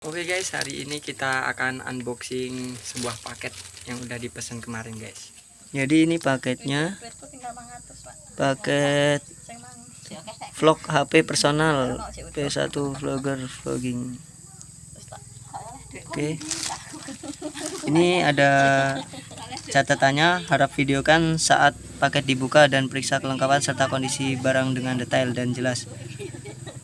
Oke okay guys, hari ini kita akan unboxing sebuah paket yang udah dipesan kemarin guys. Jadi ini paketnya paket vlog HP personal P1 vlogger vlogging. Oke. Okay. Ini ada catatannya, harap videokan saat paket dibuka dan periksa kelengkapan serta kondisi barang dengan detail dan jelas.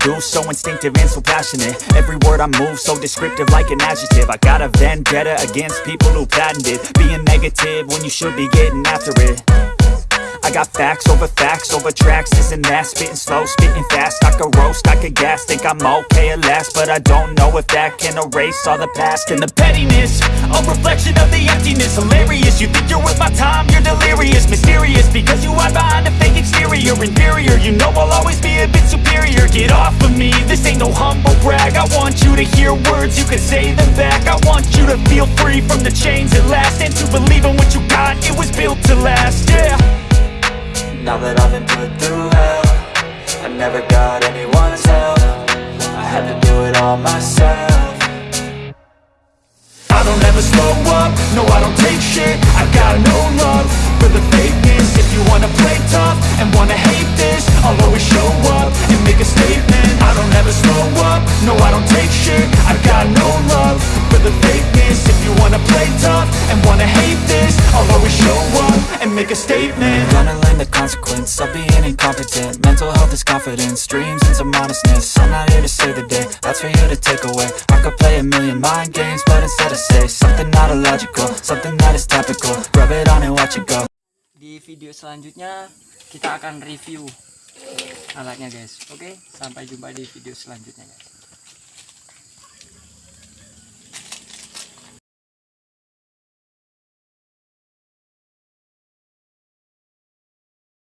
do So instinctive and so passionate Every word I move so descriptive like an adjective I got a vendetta against people who patented Being negative when you should be getting after it I got facts over facts over tracks This and that, spitting slow, spitting fast I could roast, I could gas, think I'm okay at last But I don't know if that can erase all the past And the pettiness, a reflection of the emptiness Hilarious, you think you're worth my time, you're delirious Mysterious, because you hide behind a fake exterior Inferior, you know I'll always be get off of me This ain't no humble brag I want you to hear words, you can say them back I want you to feel free from the chains at last And to believe in what you got, it was built to last, yeah Now that I've been put through hell I never got anyone's help I had to do it all myself I don't ever slow up, no I don't take shit I've got no play tough and wanna hate this I'll always show up and make a statement Gonna learn the consequence of being incompetent Mental health is confidence, dreams and some I'm not here to save the day, that's for you to take away I could play a million mind games, but instead I say Something not illogical, something that is Rub it on and watch it go Di video selanjutnya kita akan review alatnya guys Oke, sampai jumpa di video selanjutnya guys